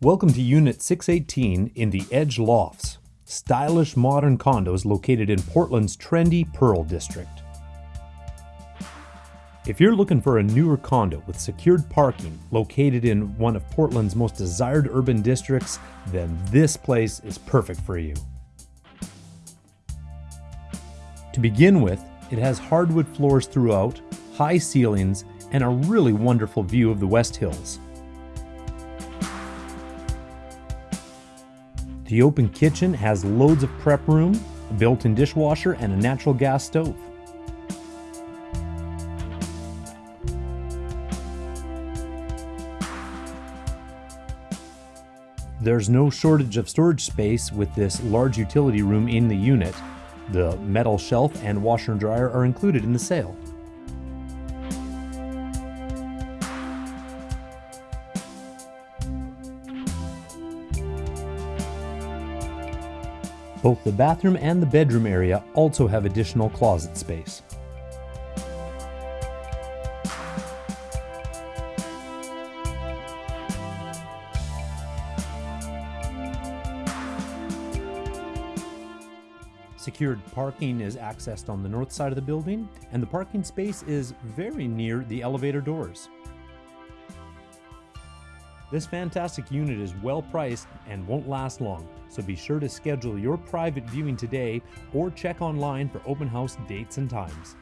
Welcome to Unit 618 in the Edge Lofts, stylish modern condos located in Portland's trendy Pearl District. If you're looking for a newer condo with secured parking located in one of Portland's most desired urban districts, then this place is perfect for you. To begin with, it has hardwood floors throughout, high ceilings, and a really wonderful view of the West Hills. The open kitchen has loads of prep room, a built-in dishwasher, and a natural gas stove. There's no shortage of storage space with this large utility room in the unit. The metal shelf and washer and dryer are included in the sale. Both the bathroom and the bedroom area also have additional closet space. Secured parking is accessed on the north side of the building, and the parking space is very near the elevator doors. This fantastic unit is well priced and won't last long, so be sure to schedule your private viewing today or check online for open house dates and times.